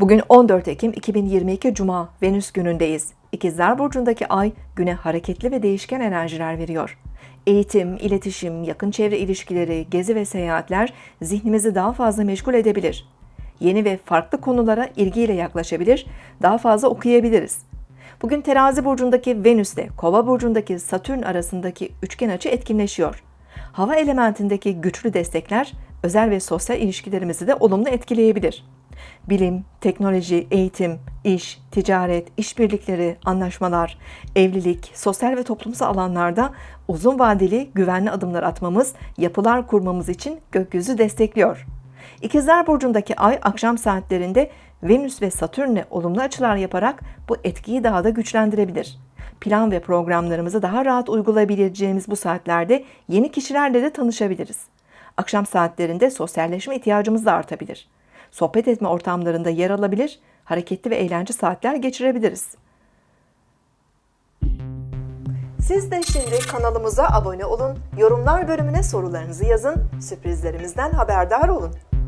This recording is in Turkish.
Bugün 14 Ekim 2022 Cuma Venüs günündeyiz. İkizler Burcu'ndaki ay güne hareketli ve değişken enerjiler veriyor. Eğitim, iletişim, yakın çevre ilişkileri, gezi ve seyahatler zihnimizi daha fazla meşgul edebilir. Yeni ve farklı konulara ilgiyle yaklaşabilir, daha fazla okuyabiliriz. Bugün Terazi burcundaki Venüs ile Kova burcundaki Satürn arasındaki üçgen açı etkinleşiyor. Hava elementindeki güçlü destekler özel ve sosyal ilişkilerimizi de olumlu etkileyebilir. Bilim, teknoloji, eğitim, iş, ticaret, işbirlikleri, anlaşmalar, evlilik, sosyal ve toplumsal alanlarda uzun vadeli güvenli adımlar atmamız, yapılar kurmamız için gökyüzü destekliyor. İkizler Burcu'ndaki ay akşam saatlerinde Venüs ve Satürn'le olumlu açılar yaparak bu etkiyi daha da güçlendirebilir. Plan ve programlarımızı daha rahat uygulayabileceğimiz bu saatlerde yeni kişilerle de tanışabiliriz. Akşam saatlerinde sosyalleşme ihtiyacımız da artabilir. Sohbet etme ortamlarında yer alabilir, hareketli ve eğlence saatler geçirebiliriz. Siz de şimdi kanalımıza abone olun, yorumlar bölümüne sorularınızı yazın, sürprizlerimizden haberdar olun.